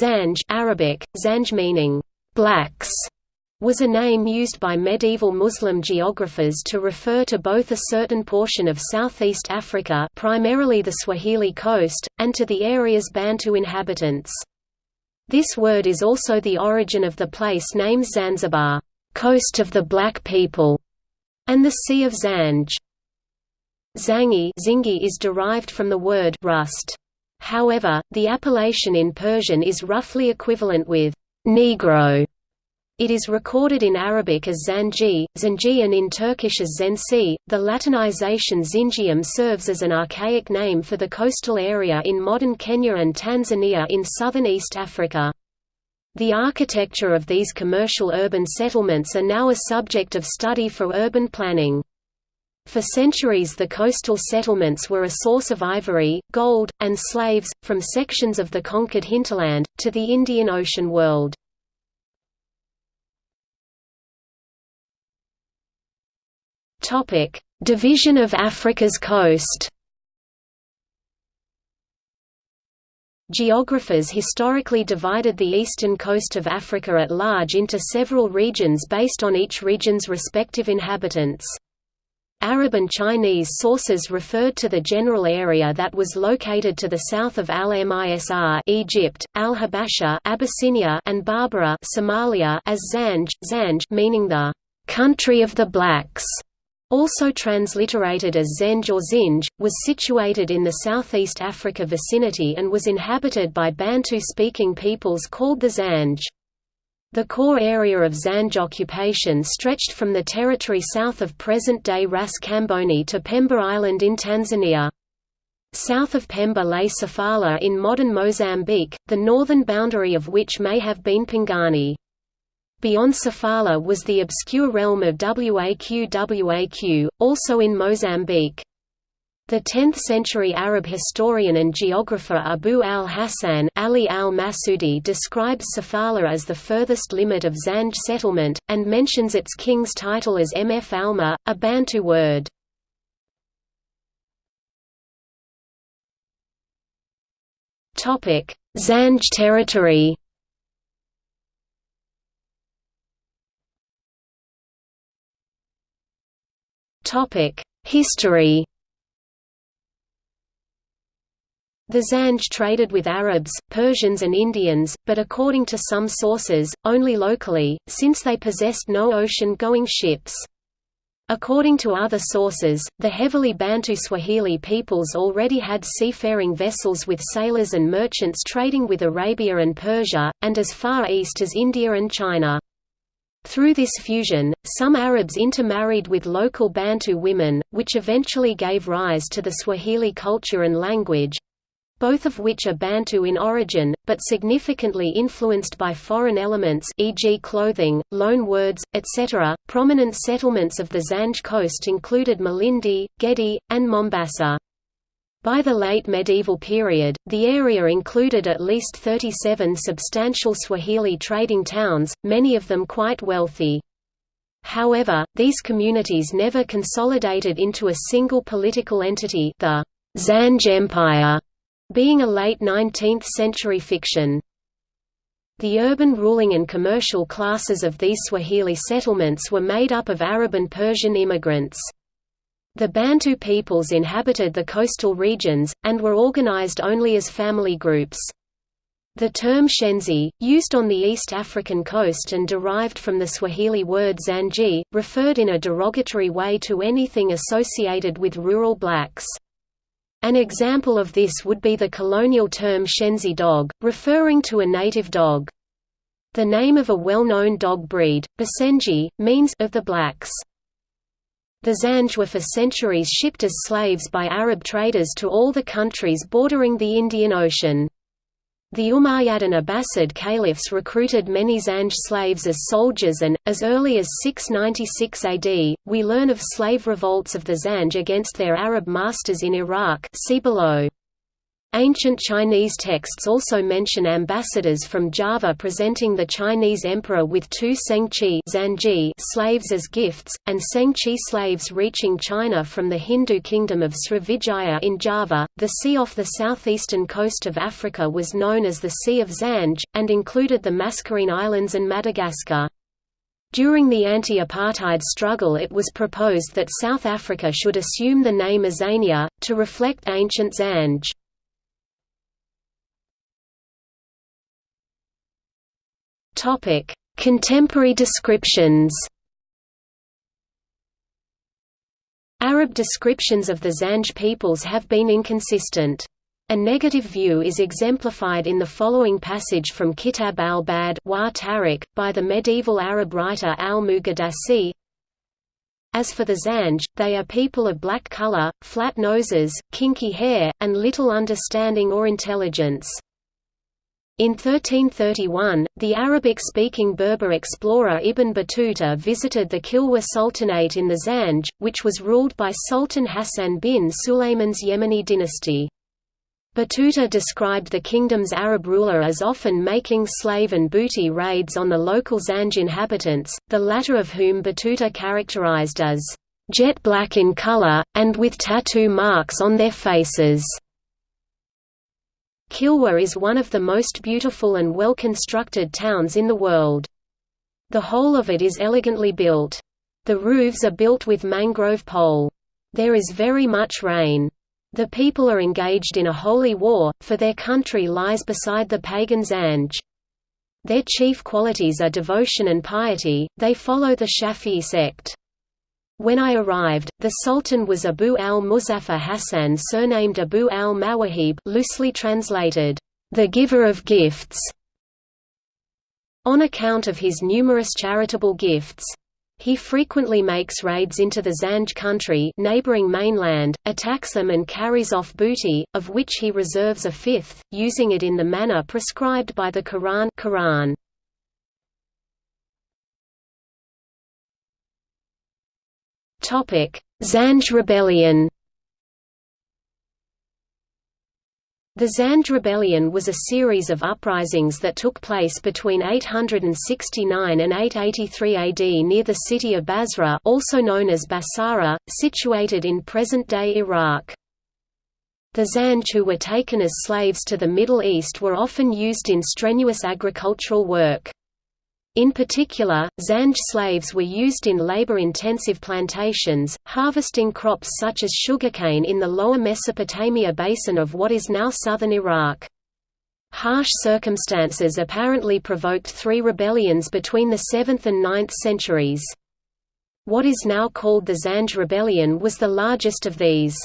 Zanj Arabic, Zanj meaning, blacks, was a name used by medieval Muslim geographers to refer to both a certain portion of southeast Africa primarily the Swahili coast, and to the area's Bantu inhabitants. This word is also the origin of the place name Zanzibar, coast of the black people, and the Sea of Zanj. Zangi is derived from the word rust. However, the appellation in Persian is roughly equivalent with Negro it is recorded in Arabic as Zanji, Zanji and in Turkish as Zenci. The Latinization Zingium serves as an archaic name for the coastal area in modern Kenya and Tanzania in southern East Africa. The architecture of these commercial urban settlements are now a subject of study for urban planning. For centuries the coastal settlements were a source of ivory, gold, and slaves, from sections of the conquered hinterland, to the Indian Ocean world. Division of Africa's coast. Geographers historically divided the eastern coast of Africa at large into several regions based on each region's respective inhabitants. Arab and Chinese sources referred to the general area that was located to the south of Al-Misr Egypt, Al-Habasha Abyssinia and Barbara Somalia as Zanj, Zanj meaning the country of the blacks also transliterated as Zenj or Zinj, was situated in the southeast Africa vicinity and was inhabited by Bantu-speaking peoples called the Zanj. The core area of Zanj occupation stretched from the territory south of present-day Ras Kamboni to Pemba Island in Tanzania. South of Pemba lay Sofala in modern Mozambique, the northern boundary of which may have been Pangani. Beyond Sofala was the obscure realm of Waq Waq, also in Mozambique. The 10th-century Arab historian and geographer Abu al-Hasan Ali al-Masudi describes Sofala as the furthest limit of Zanj settlement, and mentions its king's title as Mfalme, a Bantu word. Zanj territory. History The Zanj traded with Arabs, Persians and Indians, but according to some sources, only locally, since they possessed no ocean-going ships. According to other sources, the heavily Bantu Swahili peoples already had seafaring vessels with sailors and merchants trading with Arabia and Persia, and as far east as India and China. Through this fusion, some Arabs intermarried with local Bantu women, which eventually gave rise to the Swahili culture and language, both of which are Bantu in origin, but significantly influenced by foreign elements e.g. clothing, loan words, etc. Prominent settlements of the Zanj coast included Malindi, Gedi, and Mombasa. By the late medieval period, the area included at least 37 substantial Swahili trading towns, many of them quite wealthy. However, these communities never consolidated into a single political entity the Zanj Empire, being a late 19th-century fiction. The urban ruling and commercial classes of these Swahili settlements were made up of Arab and Persian immigrants. The Bantu peoples inhabited the coastal regions, and were organized only as family groups. The term Shenzi, used on the East African coast and derived from the Swahili word Zanji, referred in a derogatory way to anything associated with rural blacks. An example of this would be the colonial term Shenzi dog, referring to a native dog. The name of a well-known dog breed, Basenji, means of the blacks. The Zanj were for centuries shipped as slaves by Arab traders to all the countries bordering the Indian Ocean. The Umayyad and Abbasid caliphs recruited many Zanj slaves as soldiers and, as early as 696 AD, we learn of slave revolts of the Zanj against their Arab masters in Iraq see below. Ancient Chinese texts also mention ambassadors from Java presenting the Chinese emperor with two Sengqi slaves as gifts, and Sengqi slaves reaching China from the Hindu kingdom of Srivijaya in Java. The sea off the southeastern coast of Africa was known as the Sea of Zanj, and included the Mascarene Islands and Madagascar. During the anti-apartheid struggle it was proposed that South Africa should assume the name Azania, to reflect ancient Zanj. Topic: Contemporary descriptions. Arab descriptions of the Zanj peoples have been inconsistent. A negative view is exemplified in the following passage from Kitab al-Bad by the medieval Arab writer al-Muqaddasi As for the Zanj, they are people of black color, flat noses, kinky hair, and little understanding or intelligence. In 1331, the Arabic-speaking Berber explorer Ibn Battuta visited the Kilwa Sultanate in the Zanj, which was ruled by Sultan Hassan bin Sulayman's Yemeni dynasty. Battuta described the kingdom's Arab ruler as often making slave and booty raids on the local Zanj inhabitants, the latter of whom Battuta characterized as jet black in color, and with tattoo marks on their faces. Kilwa is one of the most beautiful and well-constructed towns in the world. The whole of it is elegantly built. The roofs are built with mangrove pole. There is very much rain. The people are engaged in a holy war, for their country lies beside the pagan Zanj. Their chief qualities are devotion and piety, they follow the Shafi'i sect. When I arrived, the Sultan was Abu al-Muzaffar Hassan surnamed Abu al-Mawahib loosely translated, the giver of gifts. On account of his numerous charitable gifts. He frequently makes raids into the Zanj country neighboring mainland, attacks them and carries off booty, of which he reserves a fifth, using it in the manner prescribed by the Quran, Quran. Zanj rebellion The Zanj Rebellion was a series of uprisings that took place between 869 and 883 AD near the city of Basra also known as Basara, situated in present-day Iraq. The Zanj who were taken as slaves to the Middle East were often used in strenuous agricultural work. In particular, Zanj slaves were used in labor-intensive plantations, harvesting crops such as sugarcane in the lower Mesopotamia basin of what is now southern Iraq. Harsh circumstances apparently provoked three rebellions between the 7th and 9th centuries. What is now called the Zanj Rebellion was the largest of these.